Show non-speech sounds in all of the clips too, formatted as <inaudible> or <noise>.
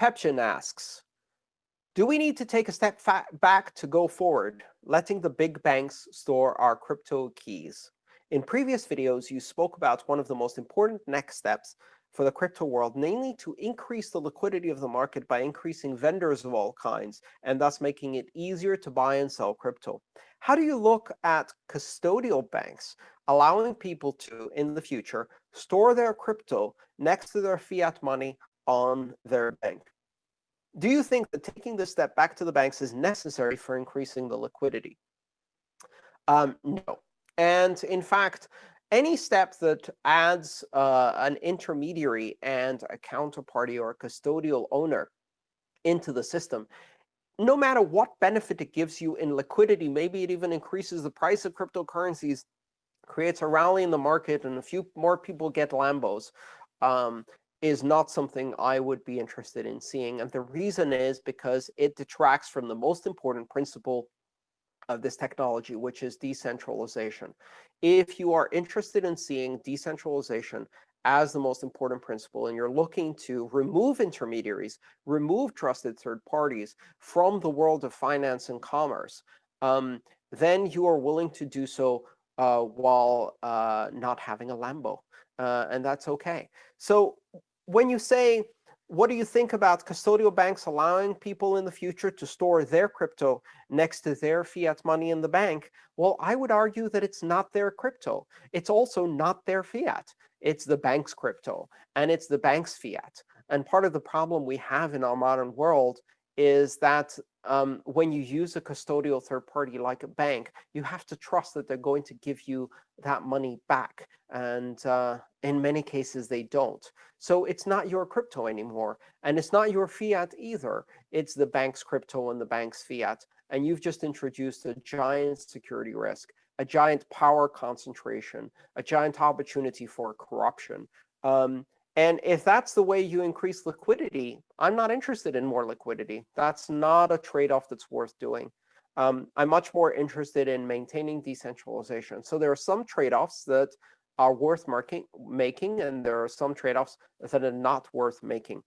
Pepchin asks, do we need to take a step back to go forward, letting the big banks store our crypto keys? In previous videos, you spoke about one of the most important next steps for the crypto world, namely to increase the liquidity of the market by increasing vendors of all kinds, and thus making it easier to buy and sell crypto. How do you look at custodial banks allowing people to, in the future, store their crypto next to their fiat money on their bank? Do you think that taking this step back to the banks is necessary for increasing the liquidity? Um, no. And in fact, any step that adds uh, an intermediary and a counterparty or a custodial owner into the system, no matter what benefit it gives you in liquidity, maybe it even increases the price of cryptocurrencies, creates a rally in the market, and a few more people get Lambos, um, is not something I would be interested in seeing. And the reason is because it detracts from the most important principle of this technology, which is decentralization. If you are interested in seeing decentralization as the most important principle, and you're looking to remove intermediaries, remove trusted third parties from the world of finance and commerce, um, then you are willing to do so uh, while uh, not having a Lambo. Uh, and that's OK. So when you say, what do you think about custodial banks allowing people in the future to store their crypto next to their fiat money in the bank? Well, I would argue that it's not their crypto. It's also not their fiat. It's the bank's crypto, and it's the bank's fiat. And part of the problem we have in our modern world is that um, when you use a custodial third party like a bank, you have to trust that they're going to give you that money back. And uh, in many cases, they don't. So it's not your crypto anymore. And it's not your fiat either. It's the bank's crypto and the bank's fiat. And you've just introduced a giant security risk, a giant power concentration, a giant opportunity for corruption. Um, and if that's the way you increase liquidity, I'm not interested in more liquidity. That's not a trade-off that's worth doing. Um, I'm much more interested in maintaining decentralization. So there are some trade-offs that are worth marking, making, and there are some trade-offs that are not worth making.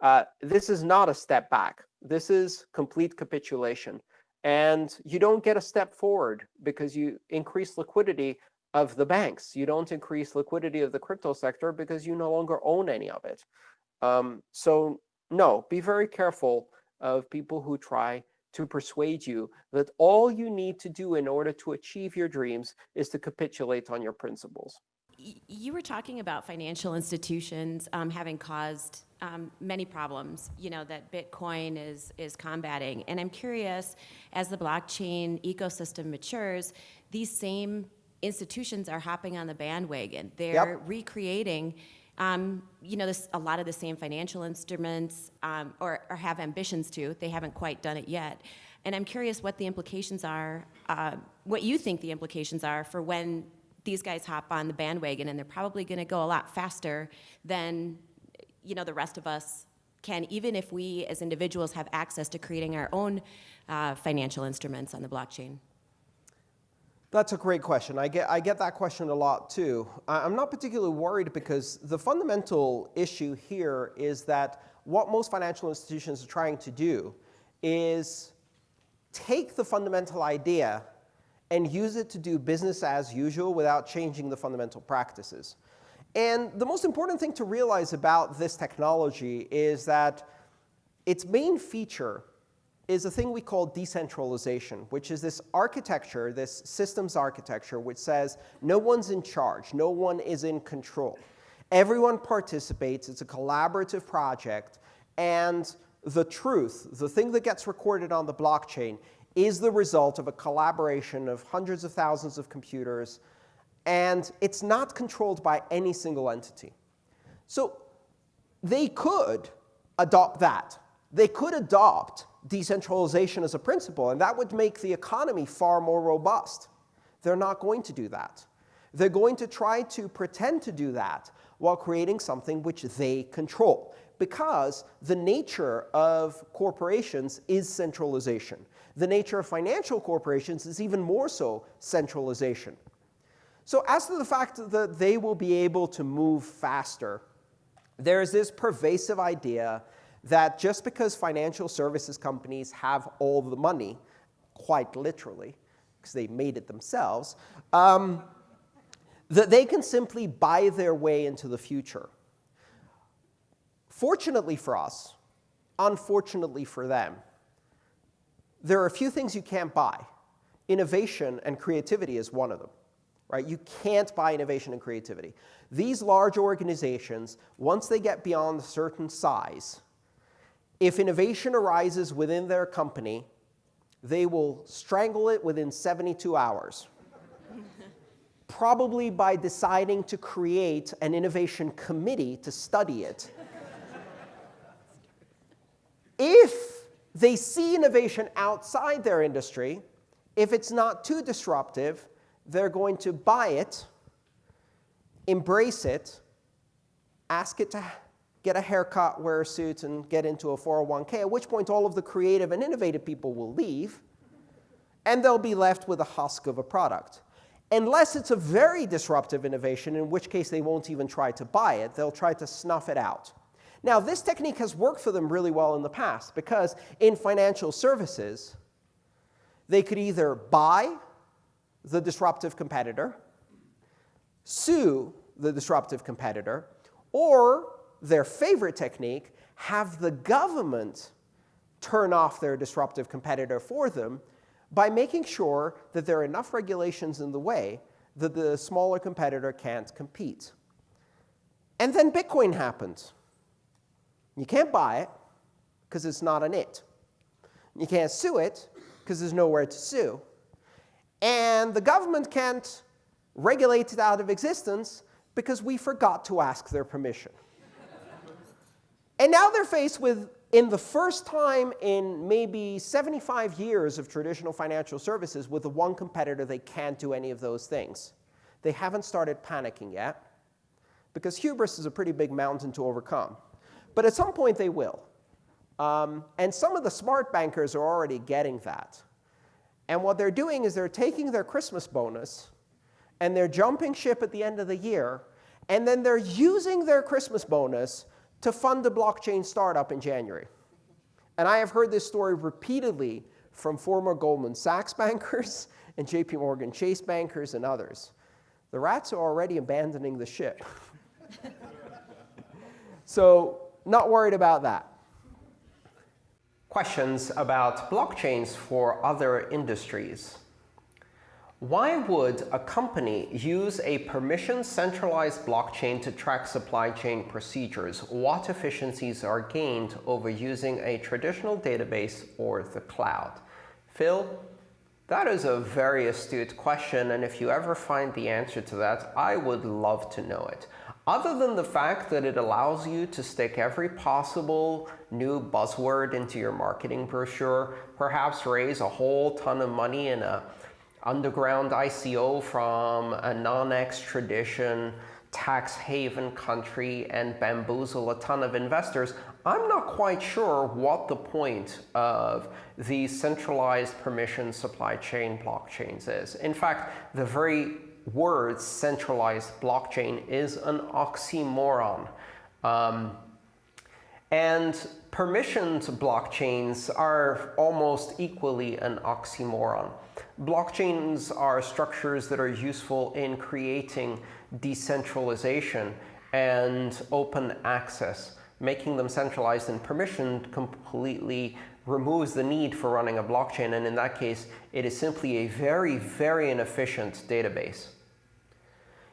Uh, this is not a step back. This is complete capitulation. And you don't get a step forward because you increase liquidity of the banks. You don't increase liquidity of the crypto sector because you no longer own any of it. Um, so no, be very careful of people who try to persuade you that all you need to do in order to achieve your dreams is to capitulate on your principles. You were talking about financial institutions um, having caused um, many problems, you know, that Bitcoin is, is combating. And I'm curious, as the blockchain ecosystem matures, these same institutions are hopping on the bandwagon. They're yep. recreating, um, you know, this, a lot of the same financial instruments, um, or, or, have ambitions to. They haven't quite done it yet. And I'm curious what the implications are, uh, what you think the implications are for when these guys hop on the bandwagon, and they're probably going to go a lot faster than, you know, the rest of us can, even if we as individuals have access to creating our own uh, financial instruments on the blockchain. That's a great question. I get, I get that question a lot, too. I'm not particularly worried because the fundamental issue here is that what most financial institutions are trying to do is take the fundamental idea and use it to do business as usual without changing the fundamental practices. And the most important thing to realize about this technology is that its main feature is a thing we call decentralization, which is this architecture, this systems architecture, which says no one's in charge, no one is in control. Everyone participates, it's a collaborative project, and the truth, the thing that gets recorded on the blockchain, is the result of a collaboration of hundreds of thousands of computers, and it's not controlled by any single entity. So they could adopt that. They could adopt decentralization as a principle, and that would make the economy far more robust. They're not going to do that. They're going to try to pretend to do that while creating something which they control, because the nature of corporations is centralization. The nature of financial corporations is even more so centralization. So as to the fact that they will be able to move faster, there is this pervasive idea that just because financial services companies have all the money, quite literally, because they made it themselves, um, that they can simply buy their way into the future. Fortunately for us, unfortunately for them, there are a few things you can't buy. Innovation and creativity is one of them. Right? You can't buy innovation and creativity. These large organizations, once they get beyond a certain size, if innovation arises within their company, they will strangle it within 72 hours. Probably by deciding to create an innovation committee to study it. if they see innovation outside their industry, if it's not too disruptive, they're going to buy it, embrace it, ask it to get a haircut, wear a suit, and get into a 401k, at which point all of the creative and innovative people will leave, and they'll be left with a husk of a product. Unless it's a very disruptive innovation, in which case they won't even try to buy it. They'll try to snuff it out. Now, this technique has worked for them really well in the past, because in financial services, they could either buy the disruptive competitor, sue the disruptive competitor, or their favorite technique, have the government turn off their disruptive competitor for them by making sure that there are enough regulations in the way that the smaller competitor can't compete. And then Bitcoin happens. You can't buy it because it's not an it. You can't sue it because there's nowhere to sue. And the government can't regulate it out of existence because we forgot to ask their permission. And now they're faced with, in the first time in maybe 75 years of traditional financial services, with the one competitor they can't do any of those things. They haven't started panicking yet, because hubris is a pretty big mountain to overcome. But at some point, they will. Um, and some of the smart bankers are already getting that. And what they're doing is they're taking their Christmas bonus and they're jumping ship at the end of the year, and then they're using their Christmas bonus to fund a blockchain startup in January. And I have heard this story repeatedly from former Goldman Sachs <laughs> bankers and JP Morgan Chase bankers and others. The rats are already abandoning the ship. <laughs> so not worried about that questions about blockchains for other industries. Why would a company use a permission centralized blockchain to track supply chain procedures? What efficiencies are gained over using a traditional database or the cloud? Phil, that is a very astute question, and if you ever find the answer to that, I would love to know it. Other than the fact that it allows you to stick every possible new buzzword into your marketing brochure, perhaps raise a whole ton of money in a underground ICO from a non-extradition tax haven country and bamboozle a ton of investors, I'm not quite sure what the point of these centralized permission supply chain blockchains is. In fact, the very word centralized blockchain is an oxymoron. Um, and permissioned blockchains are almost equally an oxymoron. Blockchains are structures that are useful in creating decentralization and open access. Making them centralized and permissioned completely removes the need for running a blockchain, and in that case, it is simply a very, very inefficient database.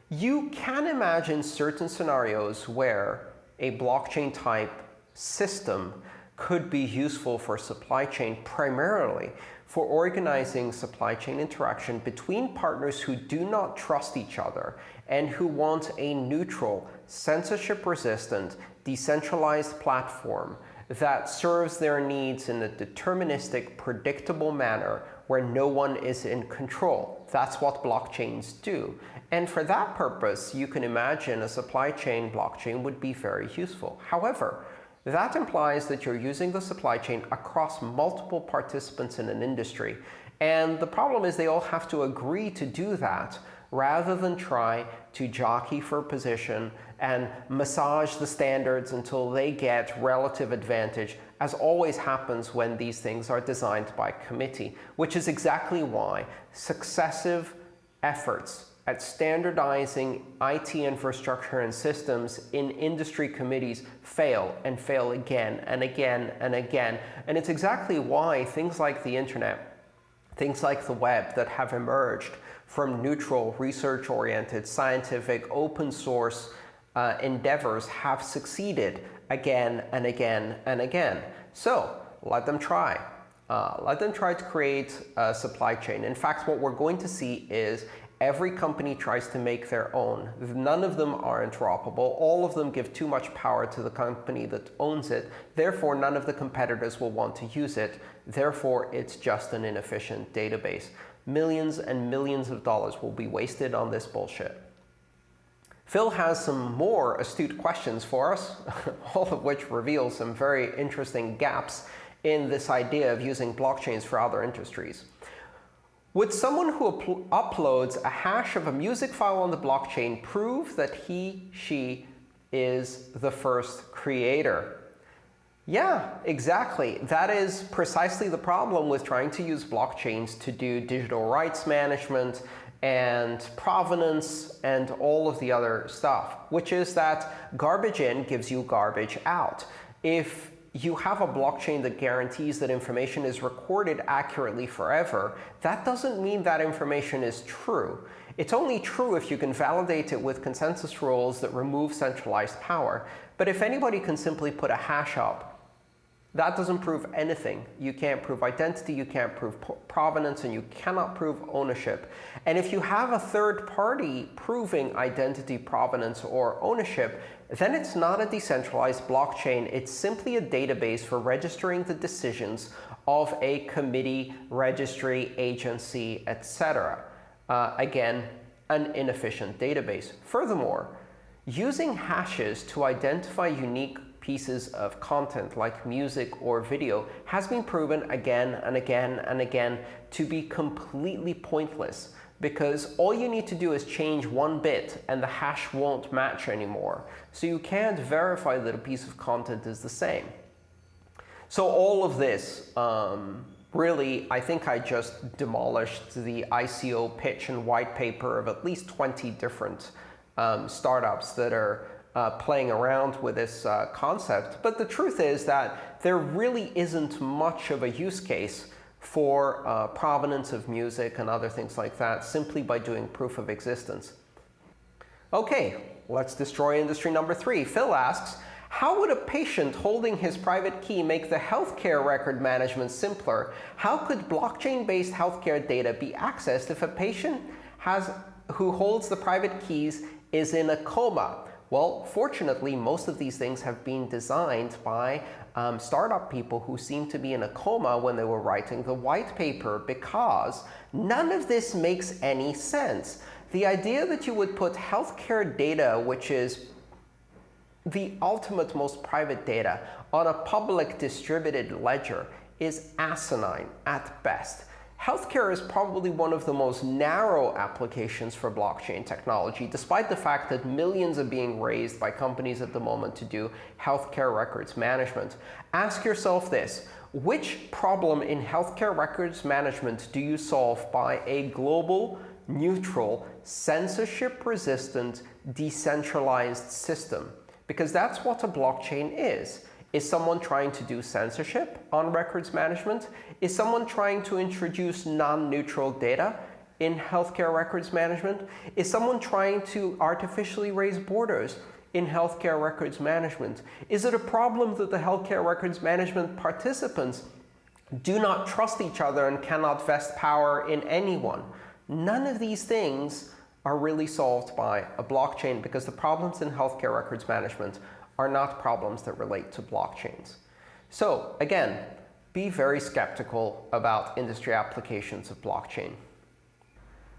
You can imagine certain scenarios where a blockchain type system could be useful for supply chain primarily for organizing supply chain interaction between partners who do not trust each other and who want a neutral, censorship-resistant, decentralized platform that serves their needs in a deterministic, predictable manner where no one is in control. That's what blockchains do. And for that purpose, you can imagine a supply chain blockchain would be very useful. However, that implies that you're using the supply chain across multiple participants in an industry. And the problem is they all have to agree to do that rather than try to jockey for position and massage the standards until they get relative advantage, as always happens when these things are designed by committee, which is exactly why successive efforts at standardizing IT infrastructure and systems in industry committees fail and fail again and again and again. And it's exactly why things like the internet, things like the web that have emerged from neutral, research-oriented, scientific, open source uh, endeavors have succeeded again and again and again. So let them try. Uh, let them try to create a supply chain. In fact, what we're going to see is every company tries to make their own. None of them are interoperable. All of them give too much power to the company that owns it. Therefore, none of the competitors will want to use it. Therefore, it's just an inefficient database. Millions and millions of dollars will be wasted on this bullshit. Phil has some more astute questions for us, <laughs> all of which reveal some very interesting gaps in this idea of using blockchains for other industries. Would someone who uploads a hash of a music file on the blockchain prove that he, she is the first creator? Yeah, exactly. That is precisely the problem with trying to use blockchains to do digital rights management and provenance and all of the other stuff, which is that garbage in gives you garbage out. If you have a blockchain that guarantees that information is recorded accurately forever, that doesn't mean that information is true. It's only true if you can validate it with consensus rules that remove centralized power. But if anybody can simply put a hash up that doesn't prove anything. You can't prove identity, you can't prove provenance, and you cannot prove ownership. And if you have a third party proving identity, provenance, or ownership, then it's not a decentralized blockchain. It's simply a database for registering the decisions of a committee, registry, agency, etc. Uh, again, an inefficient database. Furthermore, using hashes to identify unique pieces of content like music or video has been proven again and again and again to be completely pointless because all you need to do is change one bit and the hash won't match anymore. So you can't verify that a piece of content is the same. So all of this, um, really, I think I just demolished the ICO pitch and white paper of at least 20 different um, startups that are uh, playing around with this uh, concept. But the truth is that there really isn't much of a use case for uh, provenance of music and other things like that simply by doing proof of existence. OK, let's destroy industry number three. Phil asks, how would a patient holding his private key make the healthcare record management simpler? How could blockchain-based healthcare data be accessed if a patient has, who holds the private keys is in a coma? Well, fortunately, most of these things have been designed by um, startup people who seem to be in a coma when they were writing the white paper because none of this makes any sense. The idea that you would put healthcare data, which is the ultimate most private data, on a public distributed ledger is asinine at best. Healthcare is probably one of the most narrow applications for blockchain technology, despite the fact that millions are being raised by companies at the moment to do healthcare records management. Ask yourself this. Which problem in healthcare records management do you solve by a global, neutral, censorship-resistant, decentralized system? Because that's what a blockchain is. Is someone trying to do censorship on records management? Is someone trying to introduce non-neutral data in healthcare records management? Is someone trying to artificially raise borders in healthcare records management? Is it a problem that the healthcare records management participants do not trust each other and cannot vest power in anyone? None of these things are really solved by a blockchain because the problems in healthcare records management are not problems that relate to blockchains. So again, be very skeptical about industry applications of blockchain.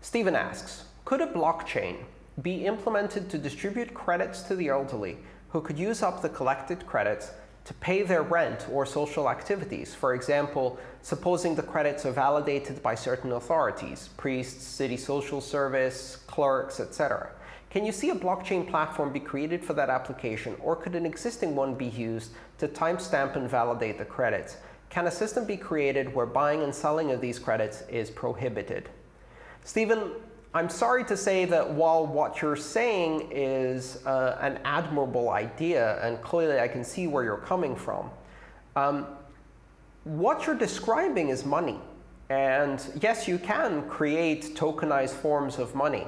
Stephen asks, could a blockchain be implemented to distribute credits to the elderly who could use up the collected credits to pay their rent or social activities. For example, supposing the credits are validated by certain authorities, priests, city social service, clerks, etc. Can you see a blockchain platform be created for that application, or could an existing one be used to timestamp and validate the credits? Can a system be created where buying and selling of these credits is prohibited? Stephen, I'm sorry to say that while what you're saying is uh, an admirable idea, and clearly I can see where you're coming from, um, what you're describing is money. And yes, you can create tokenized forms of money.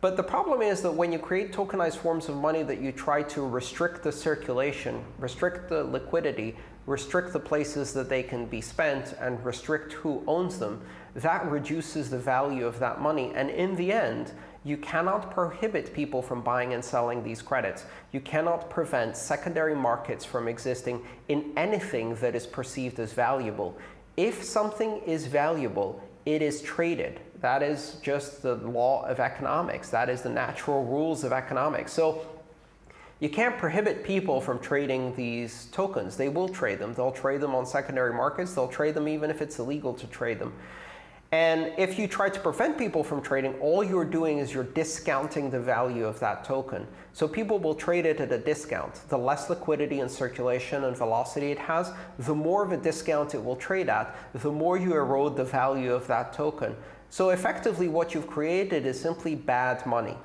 But the problem is that when you create tokenized forms of money that you try to restrict the circulation, restrict the liquidity, restrict the places that they can be spent, and restrict who owns them, that reduces the value of that money. And in the end, you cannot prohibit people from buying and selling these credits. You cannot prevent secondary markets from existing in anything that is perceived as valuable. If something is valuable, it is traded. That is just the law of economics. That is the natural rules of economics. So you can't prohibit people from trading these tokens. They will trade them. They'll trade them on secondary markets. They'll trade them even if it's illegal to trade them. And if you try to prevent people from trading, all you're doing is you're discounting the value of that token. So people will trade it at a discount. The less liquidity and circulation and velocity it has, the more of a discount it will trade at, the more you erode the value of that token. So effectively, what you've created is simply bad money.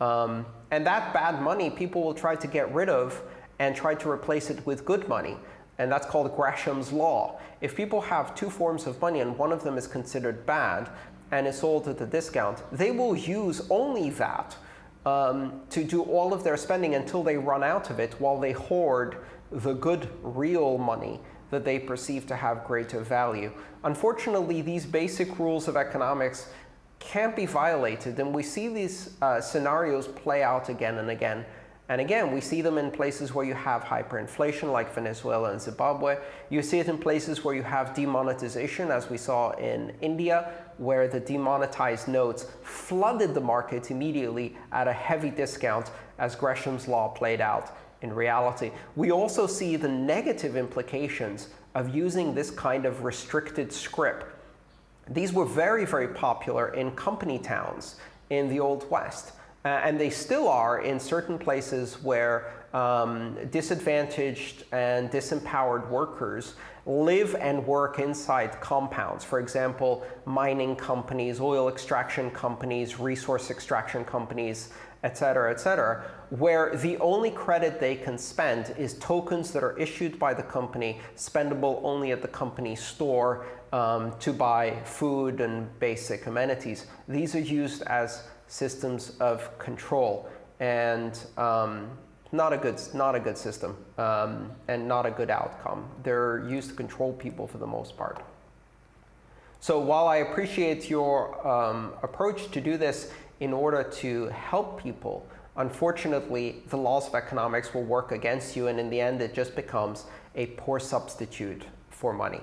Um, and that bad money, people will try to get rid of and try to replace it with good money. And that's called Gresham's law. If people have two forms of money and one of them is considered bad and is sold at a discount, they will use only that um, to do all of their spending until they run out of it while they hoard the good real money that they perceive to have greater value. Unfortunately, these basic rules of economics can't be violated. And we see these uh, scenarios play out again and again. And again, we see them in places where you have hyperinflation, like Venezuela and Zimbabwe. You see it in places where you have demonetization, as we saw in India, where the demonetized notes flooded the market immediately at a heavy discount, as Gresham's law played out in reality. We also see the negative implications of using this kind of restricted script. These were very, very popular in company towns in the Old West. Uh, and they still are in certain places where um, disadvantaged and disempowered workers live and work inside compounds. For example, mining companies, oil extraction companies, resource extraction companies, etc., cetera, et cetera, where the only credit they can spend is tokens that are issued by the company, spendable only at the company store um, to buy food and basic amenities. These are used as systems of control. And um, not a good, not a good system um, and not a good outcome. They're used to control people for the most part. So while I appreciate your um, approach to do this in order to help people, unfortunately, the laws of economics will work against you. And in the end, it just becomes a poor substitute for money.